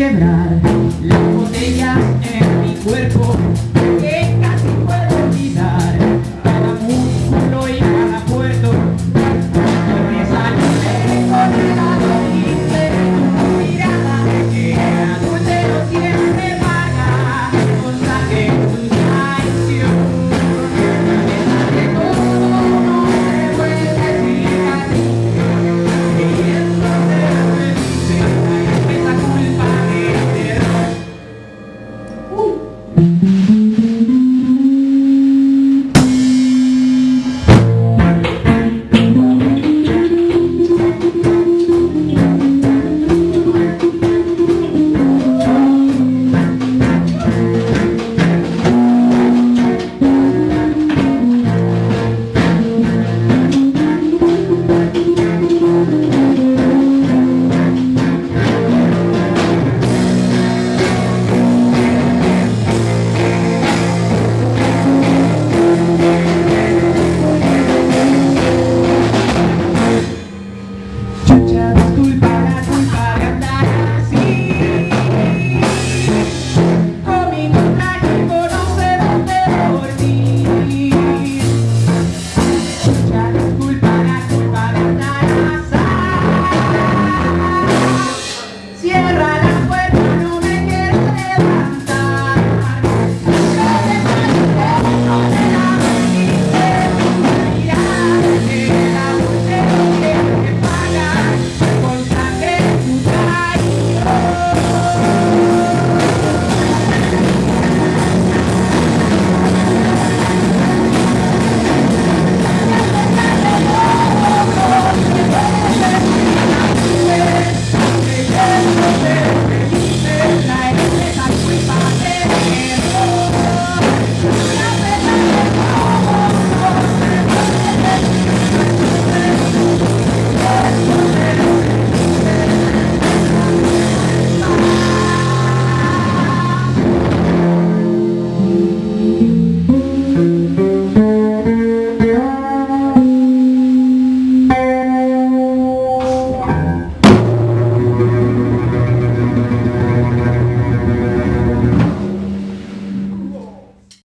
quebrar.